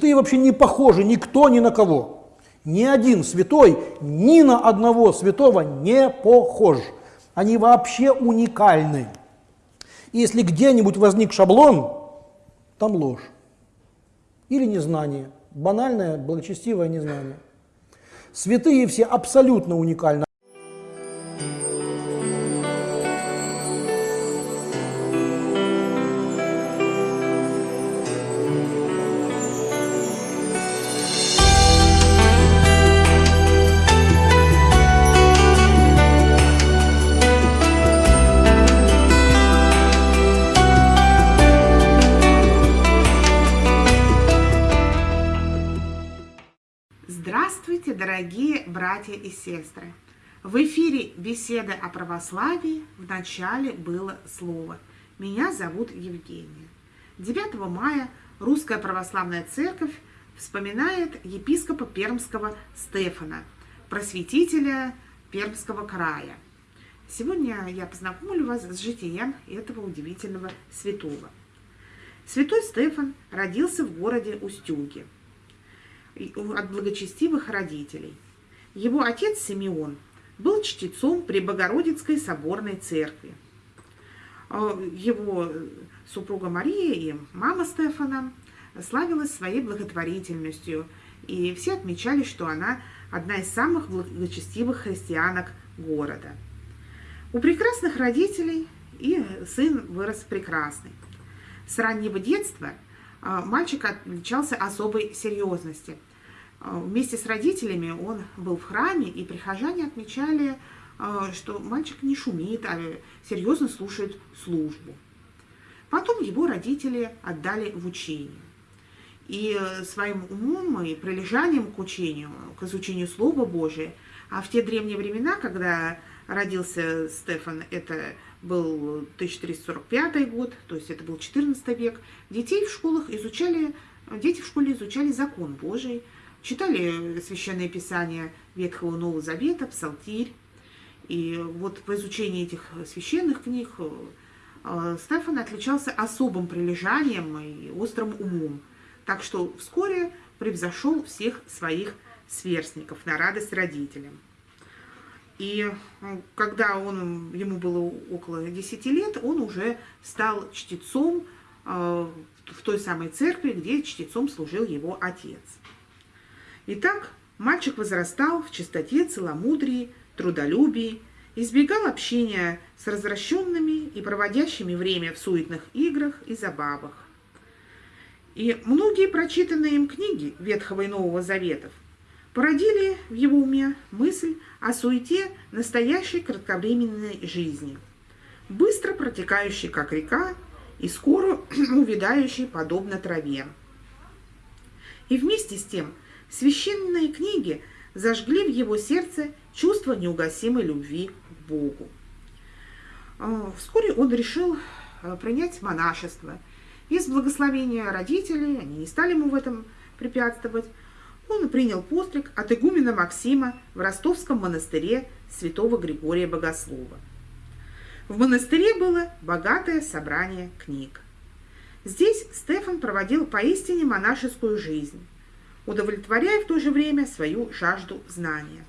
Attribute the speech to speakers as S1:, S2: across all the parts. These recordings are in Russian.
S1: Святые вообще не похожи никто ни на кого. Ни один святой ни на одного святого не похож. Они вообще уникальны. И если где-нибудь возник шаблон, там ложь. Или незнание. Банальное, благочестивое незнание. Святые все абсолютно уникальны.
S2: Братья и сестры! В эфире беседа о православии. В начале было слово. Меня зовут Евгения. 9 мая Русская Православная Церковь вспоминает епископа Пермского Стефана, просветителя Пермского края. Сегодня я познакомлю вас с житием этого удивительного святого. Святой Стефан родился в городе Устюги – от благочестивых родителей. Его отец Симеон был чтецом при Богородицкой соборной церкви. А, его супруга Мария и мама Стефана славилась своей благотворительностью, и все отмечали, что она одна из самых благочестивых христианок города. У прекрасных родителей и сын вырос прекрасный. С раннего детства а, мальчик отличался особой серьезностью – вместе с родителями он был в храме, и прихожане отмечали, а, что мальчик не шумит, а серьезно слушает службу. Потом его родители отдали в учение. И своим умом и прилежанием к учению, к изучению Слова Божия, а в те древние времена, когда родился Стефан, это был 1345 год, то есть это был 14 век, детей в школах изучали, дети в школе изучали закон Божий, читали Священное Писание Ветхого Нового Завета, Псалтирь. И вот по изучении этих священных книг э, Стефан отличался особым прилежанием и острым умом. Так что вскоре превзошел всех своих сверстников на радость родителям. И э, когда он, ему было около 10 лет, он уже стал чтецом э, в той самой церкви, где чтецом служил его отец. Итак, мальчик возрастал в чистоте, целомудрии, трудолюбии, избегал общения с развращенными и проводящими время в суетных играх и забавах. И многие прочитанные им книги Ветхого и Нового Заветов породили в его уме мысль о суете настоящей кратковременной жизни, быстро протекающей, как река, и скоро увядающей, подобно траве. И вместе с тем – Священные книги зажгли в его сердце чувство неугасимой любви к Богу. А, вскоре он решил а, принять монашество. Из благословения родителей, они не стали ему в этом препятствовать, он принял постриг от игумена Максима в ростовском монастыре святого Григория Богослова. В монастыре было богатое собрание книг. Здесь Стефан проводил поистине монашескую жизнь удовлетворяя в то же время свою жажду знания.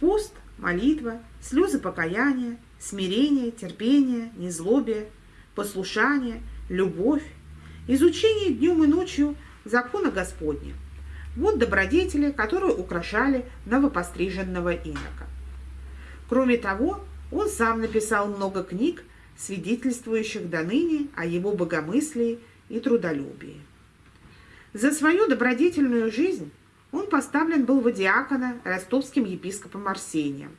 S2: Пост, молитва, слезы покаяния, смирение, терпение, незлобие, послушание, любовь, изучение днем и ночью закона Господня. Вот добродетели, которые украшали новопостриженного инока. Кроме того, он сам написал много книг, свидетельствующих до ныне о его богомыслии и трудолюбии. За свою добродетельную жизнь он поставлен был в диакона ростовским епископом Арсением,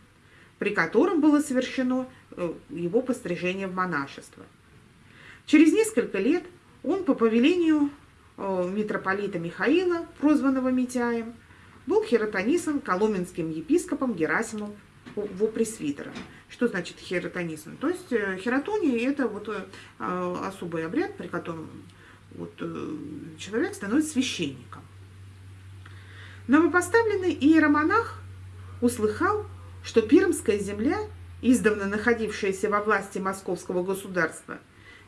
S2: при котором было совершено э, его пострижение в монашество. Через несколько лет он по повелению э, митрополита Михаила, прозванного Митяем, был хиротонисан коломенским епископом Герасимом во пресвитером. Что значит хиротонисан? То есть э, хиротония – это вот особый обряд, при котором вот, э, человек становится священником. Новопоставленный иеромонах услыхал, что Пермская земля, издавна находившаяся во власти московского государства,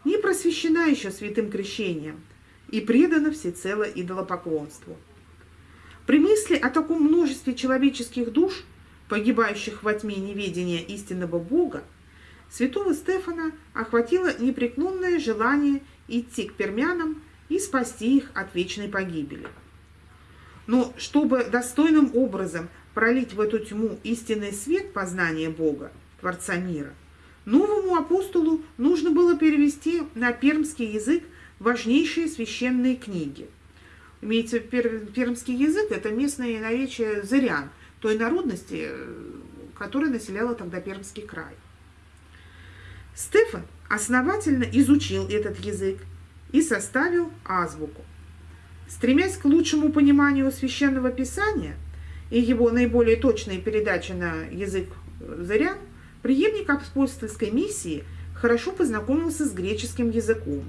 S2: не просвещена еще святым крещением и предано всецело идолопоклонству. При мысли о таком множестве человеческих душ, погибающих во тьме неведения истинного Бога, святого Стефана охватило непреклонное желание идти к пермянам и спасти их от вечной погибели. Но чтобы достойным образом пролить в эту тьму истинный свет познания Бога, Творца мира, новому апостолу нужно было перевести на пермский язык важнейшие священные книги. Имеется пермский язык, это местное наречие зырян, той народности, которая населяла тогда Пермский край. Стефан основательно изучил этот язык и составил азбуку. Стремясь к лучшему пониманию священного писания и его наиболее точной передаче на язык зырян, преемник апостольской миссии хорошо познакомился с греческим языком.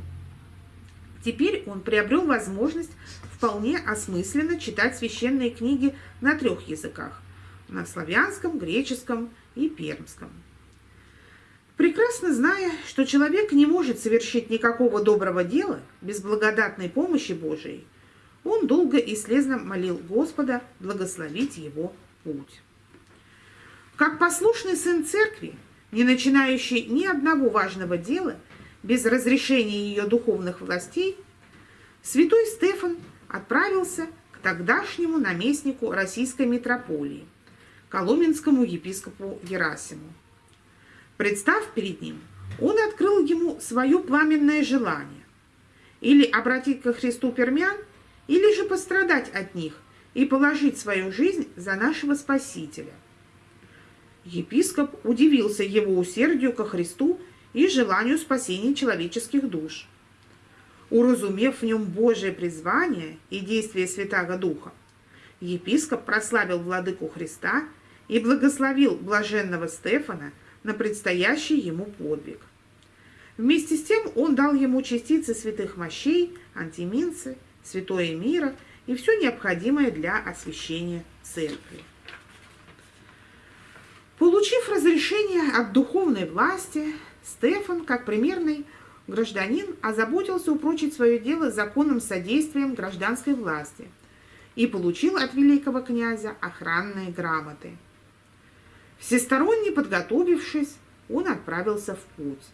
S2: Теперь он приобрел возможность вполне осмысленно читать священные книги на трех языках – на славянском, греческом и пермском. Прекрасно зная, что человек не может совершить никакого доброго дела без благодатной помощи Божией, он долго и слезно молил Господа благословить его путь. Как послушный сын церкви, не начинающий ни одного важного дела без разрешения ее духовных властей, святой Стефан отправился к тогдашнему наместнику российской митрополии, коломенскому епископу Герасиму. Представ перед ним, он открыл ему свое пламенное желание или обратить ко Христу пермян, или же пострадать от них и положить свою жизнь за нашего Спасителя. Епископ удивился его усердию ко Христу и желанию спасения человеческих душ. Уразумев в нем Божие призвание и действие Святаго Духа, епископ прославил владыку Христа и благословил блаженного Стефана на предстоящий ему подвиг. Вместе с тем он дал ему частицы святых мощей, антиминцы – святое мира и все необходимое для освящения церкви. Получив разрешение от духовной власти, Стефан, как примерный гражданин, озаботился упрочить свое дело законным содействием гражданской власти и получил от великого князя охранные грамоты. Всесторонне подготовившись, он отправился в путь.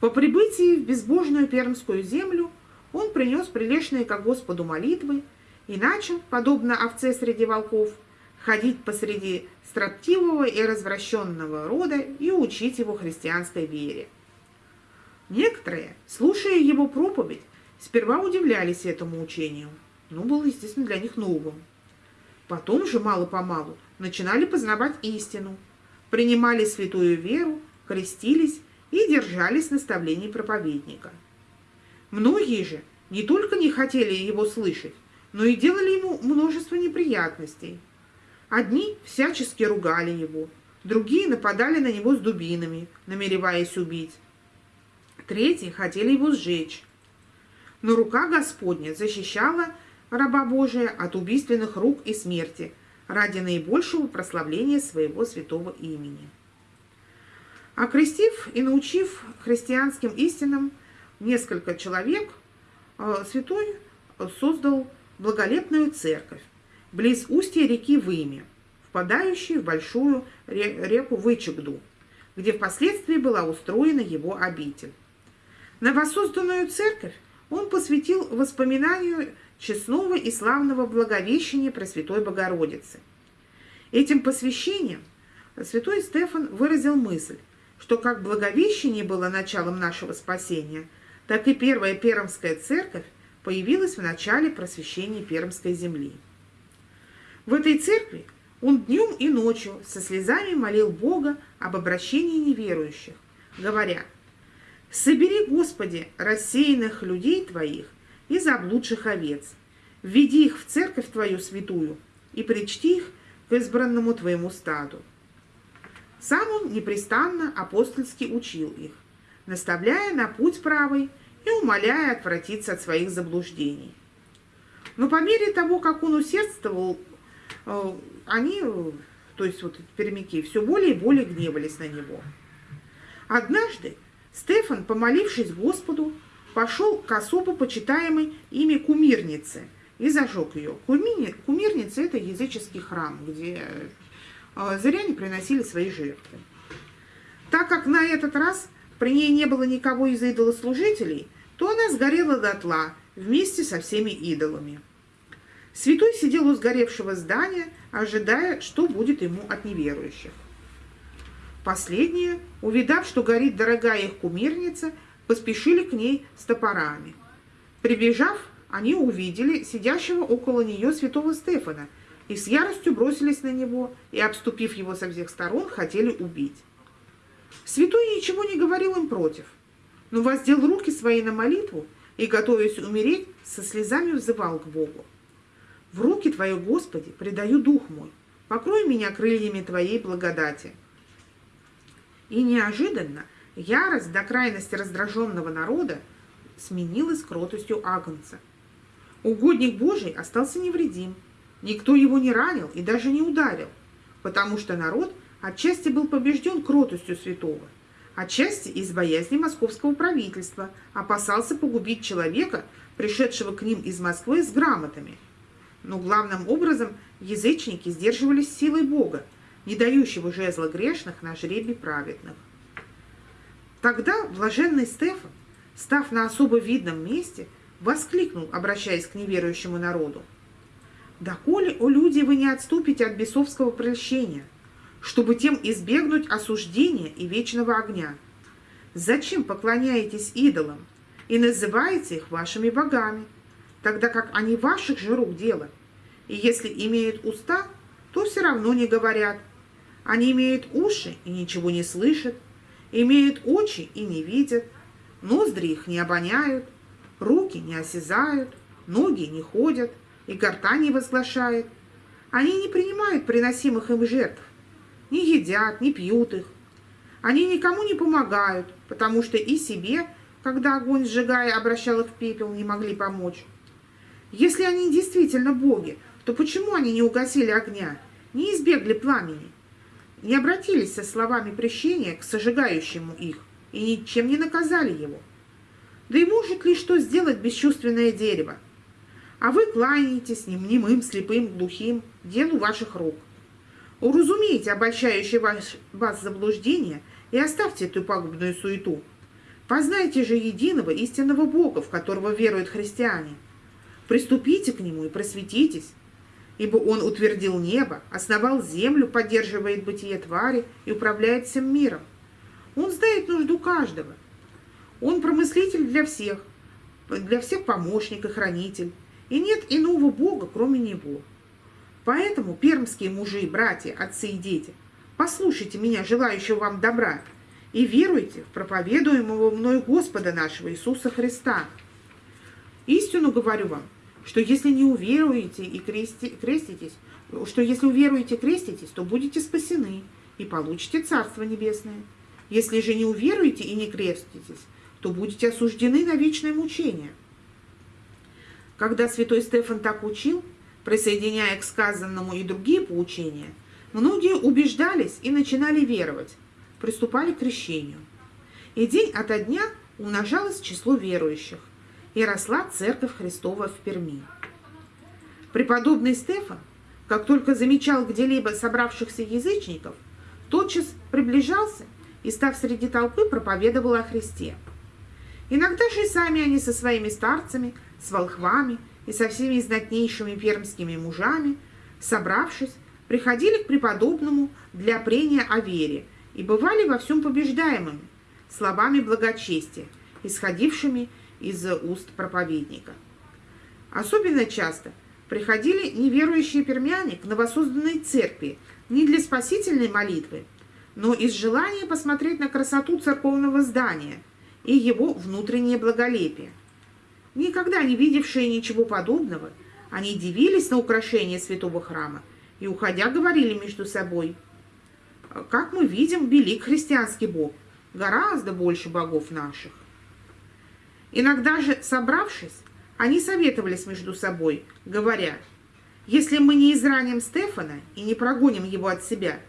S2: По прибытии в безбожную Пермскую землю он принес прилежные ко Господу молитвы и начал, подобно овце среди волков, ходить посреди строптивого и развращенного рода и учить его христианской вере. Некоторые, слушая его проповедь, сперва удивлялись этому учению, но было, естественно, для них новым. Потом же, мало-помалу, начинали познавать истину, принимали святую веру, крестились и держались наставлений проповедника – Многие же не только не хотели его слышать, но и делали ему множество неприятностей. Одни всячески ругали его, другие нападали на него с дубинами, намереваясь убить. Третьи хотели его сжечь. Но рука Господня защищала раба Божия от убийственных рук и смерти ради наибольшего прославления своего святого имени. Окрестив и научив христианским истинам, несколько человек, а, святой создал благолепную церковь близ устья реки Выми, впадающей в большую реку Вычегду, где впоследствии была устроена его обитель. Новосозданную церковь он посвятил воспоминанию честного и славного благовещения Пресвятой Богородицы. Этим посвящением святой Стефан выразил мысль, что как благовещение было началом нашего спасения – так и первая Пермская церковь появилась в начале просвещения Пермской земли. В этой церкви он днем и ночью со слезами молил Бога об обращении неверующих, говоря, «Собери, Господи, рассеянных людей Твоих и заблудших овец, введи их в церковь Твою святую и причти их к избранному Твоему стаду». Сам он непрестанно апостольски учил их, наставляя на путь правый и умоляя отвратиться от своих заблуждений. Но по мере того, как он усердствовал, э, они, то есть вот пермяки, все более и более гневались на него. Однажды Стефан, помолившись Господу, пошел к особо почитаемой ими кумирнице и зажег ее. Кумирница – это языческий храм, где э, зряне приносили свои жертвы. Так как на этот раз при ней не было никого из идолослужителей, то она сгорела дотла вместе со всеми идолами. Святой сидел у сгоревшего здания, ожидая, что будет ему от неверующих. Последние, увидав, что горит дорогая их кумирница, поспешили к ней с топорами. Прибежав, они увидели сидящего около нее святого Стефана и с яростью бросились на него и, обступив его со всех сторон, хотели убить. Святой ничего не говорил им против, но воздел руки свои на молитву и, готовясь умереть, со слезами взывал к Богу. «В руки Твои, Господи, предаю дух мой, покрой меня крыльями Твоей благодати». И неожиданно ярость до крайности раздраженного народа сменилась кротостью Агнца. Угодник Божий остался невредим, никто его не ранил и даже не ударил, потому что народ – Отчасти был побежден кротостью святого, отчасти из боязни московского правительства, опасался погубить человека, пришедшего к ним из Москвы с грамотами. Но главным образом язычники сдерживались силой Бога, не дающего жезла грешных на жребий праведных. Тогда блаженный Стефан, став на особо видном месте, воскликнул, обращаясь к неверующему народу. «Доколе, о люди, вы не отступите от бесовского прельщения – чтобы тем избегнуть осуждения и вечного огня. Зачем поклоняетесь идолам и называете их вашими богами, тогда как они ваших же рук дело? И если имеют уста, то все равно не говорят. Они имеют уши и ничего не слышат, имеют очи и не видят, ноздри их не обоняют, руки не осязают, ноги не ходят и горта не возглашает. Они не принимают приносимых им жертв, не едят, не пьют их. Они никому не помогают, потому что и себе, когда огонь сжигая обращал их в пепел, не могли помочь. Если они действительно боги, то почему они не угасили огня, не избегли пламени, не обратились со словами прещения к сожигающему их и ничем не наказали его? Да и может ли что сделать бесчувственное дерево? А вы кланяетесь немым, слепым, глухим, делу ваших рук. Уразумейте обольщающее вас, вас заблуждение и оставьте эту пагубную суету. Познайте же единого истинного Бога, в которого веруют христиане. Приступите к Нему и просветитесь, ибо Он утвердил небо, основал землю, поддерживает бытие твари и управляет всем миром. Он знает нужду каждого. Он промыслитель для всех, для всех помощник и хранитель, и нет иного Бога, кроме Него. Поэтому, пермские мужи, братья, отцы и дети, послушайте меня, желающего вам добра, и веруйте в проповедуемого мною Господа нашего Иисуса Христа. Истину говорю вам, что если не уверуете и крести, креститесь, что если уверуете и креститесь, то будете спасены и получите Царство Небесное. Если же не уверуете и не креститесь, то будете осуждены на вечное мучение. Когда святой Стефан так учил, присоединяя к сказанному и другие поучения, многие убеждались и начинали веровать, приступали к крещению. И день ото дня умножалось число верующих, и росла Церковь Христова в Перми. Преподобный Стефан, как только замечал где-либо собравшихся язычников, тотчас приближался и, став среди толпы, проповедовал о Христе. Иногда же и сами они со своими старцами, с волхвами и со всеми знатнейшими пермскими мужами, собравшись, приходили к преподобному для прения о вере и бывали во всем побеждаемыми, словами благочестия, исходившими из уст проповедника. Особенно часто приходили неверующие пермяне к новосозданной церкви не для спасительной молитвы, но из желания посмотреть на красоту церковного здания и его внутреннее благолепие – Никогда не видевшие ничего подобного, они дивились на украшение святого храма и, уходя, говорили между собой, «Как мы видим, велик христианский бог, гораздо больше богов наших». Иногда же, собравшись, они советовались между собой, говоря, «Если мы не израним Стефана и не прогоним его от себя,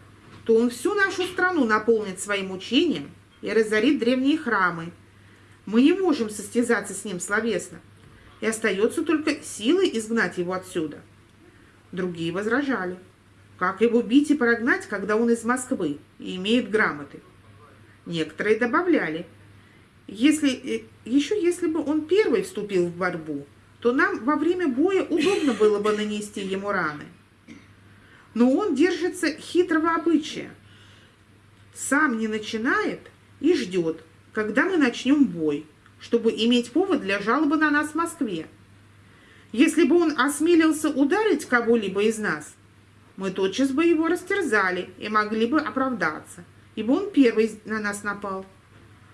S2: то он всю нашу страну наполнит своим учением и разорит древние храмы, Мы не можем состязаться с ним словесно, и остается только силой изгнать его отсюда. Другие возражали. Как его бить и прогнать, когда он из Москвы и имеет грамоты? Некоторые добавляли. Если, э, еще если бы он первый вступил в борьбу, то нам во время боя удобно было бы нанести ему раны. Но он держится хитрого обычая. Сам не начинает и ждет, когда мы начнем бой, чтобы иметь повод для жалобы на нас в Москве. Если бы он осмелился ударить кого-либо из нас, мы тотчас бы его растерзали и могли бы оправдаться, ибо он первый на нас напал.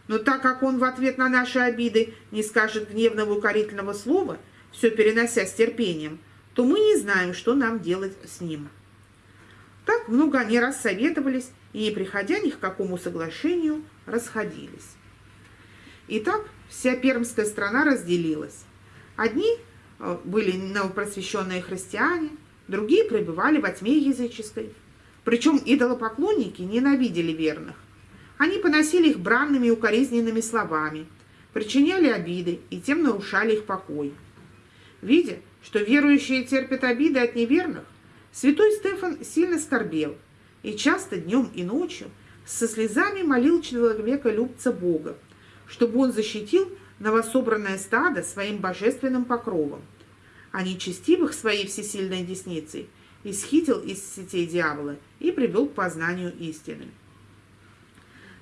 S2: Но так как он в ответ на наши обиды не скажет гневного укорительного слова, все перенося с терпением, то мы не знаем, что нам делать с ним. Так много они раз советовались и, не приходя ни к какому соглашению, расходились. Итак, вся пермская страна разделилась. Одни э, были новопросвещенные христиане, другие пребывали во тьме языческой. Причем идолопоклонники ненавидели верных. Они поносили их бранными и укоризненными словами, причиняли обиды и тем нарушали их покой. Видя, что верующие терпят обиды от неверных, святой Стефан сильно скорбел и часто днем и ночью со слезами молил человека любца Бога, чтобы он защитил новособранное стадо своим божественным покровом, а нечестивых своей всесильной десницей исхитил из сетей дьявола и привел к познанию истины.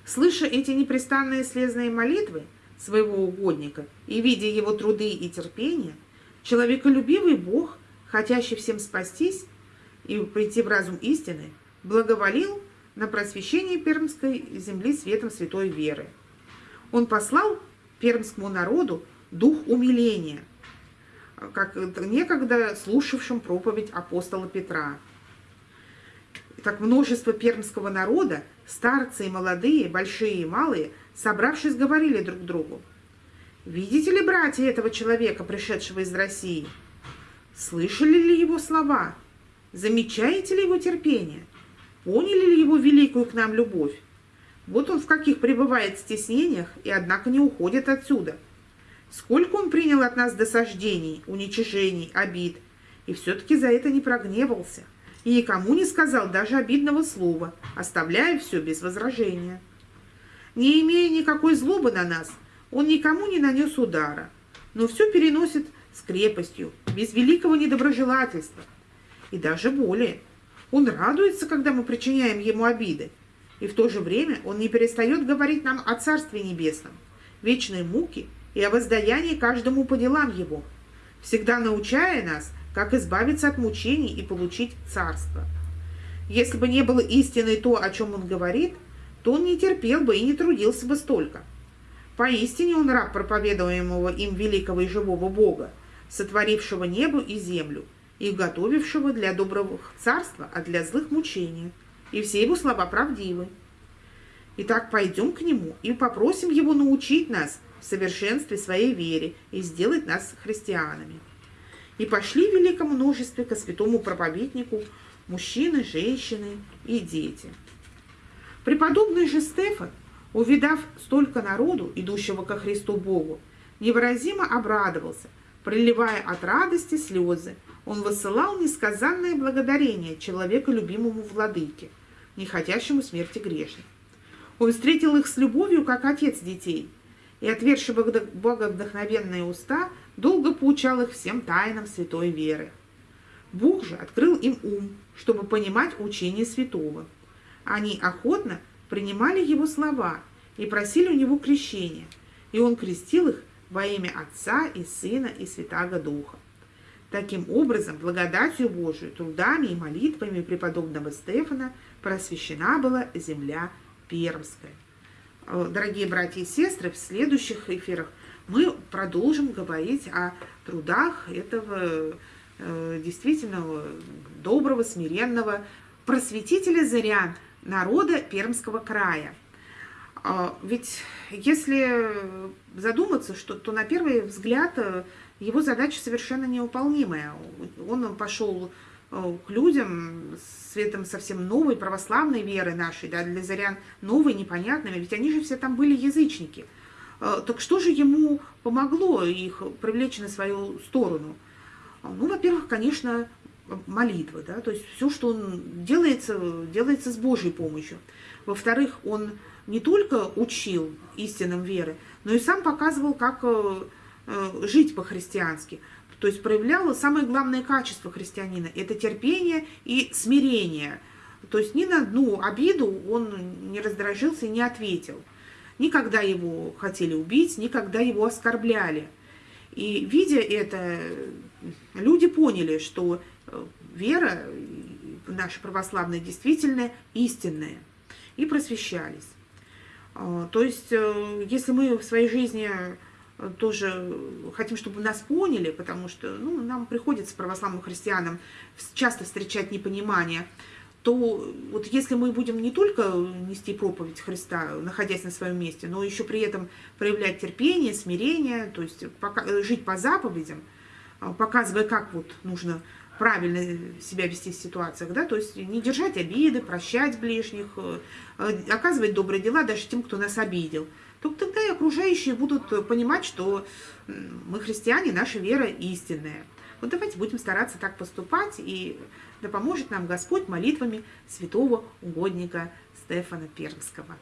S2: Слыша эти непрестанные слезные молитвы своего угодника и видя его труды и терпение, человеколюбивый Бог, хотящий всем спастись и прийти в разум истины, благоволил на просвещение Пермской земли светом святой веры – он послал пермскому народу дух умиления, как некогда слушавшим проповедь апостола Петра. Так множество пермского народа, старцы и молодые, большие и малые, собравшись, говорили друг другу. «Видите ли, братья, этого человека, пришедшего из России? Слышали ли его слова? Замечаете ли его терпение? Поняли ли его великую к нам любовь? Вот он в каких пребывает стеснениях и, однако, не уходит отсюда. Сколько он принял от нас досаждений, уничижений, обид, и все-таки за это не прогневался, и никому не сказал даже обидного слова, оставляя все без возражения. Не имея никакой злобы на нас, он никому не нанес удара, но все переносит с крепостью, без великого недоброжелательства. И даже более, он радуется, когда мы причиняем ему обиды, и в то же время он не перестает говорить нам о Царстве Небесном, вечной муке и о воздаянии каждому по делам его, всегда научая нас, как избавиться от мучений и получить Царство. Если бы не было истиной то, о чем он говорит, то он не терпел бы и не трудился бы столько. Поистине он раб проповедуемого им великого и живого Бога, сотворившего небо и землю, и готовившего для доброго царства, а для злых мучения и все его слова правдивы. Итак, пойдем к нему и попросим его научить нас в совершенстве своей вере и сделать нас христианами. И пошли в великом множестве ко святому проповеднику мужчины, женщины и дети. Преподобный же Стефан, увидав столько народу, идущего ко Христу Богу, невыразимо обрадовался, проливая от радости слезы. Он высылал несказанное благодарение человеку любимому владыке – не хотящему смерти грешных. Он встретил их с любовью, как отец детей, и, отверши боговдохновенные уста, долго поучал их всем тайнам святой веры. Бог же открыл им ум, чтобы понимать учение святого. Они охотно принимали его слова и просили у него крещения, и он крестил их во имя Отца и Сына и Святаго Духа. Таким образом, благодатью Божию, трудами и молитвами преподобного Стефана просвещена была земля Пермская. Э, дорогие братья и сестры, в следующих эфирах мы продолжим говорить о трудах этого э, действительно доброго, смиренного просветителя зарян народа Пермского края. Э, ведь если задуматься, что, то на первый взгляд его задача совершенно невыполнимая. Он пошел к людям светом совсем новой православной веры нашей, да, для зарян новой, непонятной, ведь они же все там были язычники. Так что же ему помогло их привлечь на свою сторону? Ну, во-первых, конечно, молитва, да, то есть все, что он делается, делается с Божьей помощью. Во-вторых, он не только учил истинам веры, но и сам показывал, как э, э, жить по-христиански. То есть проявлял самое главное качество христианина – это терпение и смирение. То есть ни на одну обиду он не раздражился и не ответил. Никогда его хотели убить, никогда его оскорбляли. И видя это, люди поняли, что э, вера наша православная действительно истинная, и просвещались. А, то есть, э, если мы в своей жизни тоже хотим, чтобы нас поняли, потому что ну, нам приходится православным христианам часто встречать непонимание, то вот если мы будем не только нести проповедь Христа, находясь на своем месте, но еще при этом проявлять терпение, смирение, то есть жить по заповедям, показывая, как вот нужно правильно себя вести в ситуациях, да, то есть не держать обиды, прощать ближних, э, оказывать добрые дела даже тем, кто нас обидел. Только тогда и окружающие будут понимать, что мы христиане, наша вера истинная. Вот давайте будем стараться так поступать, и да поможет нам Господь молитвами святого угодника Стефана Пермского.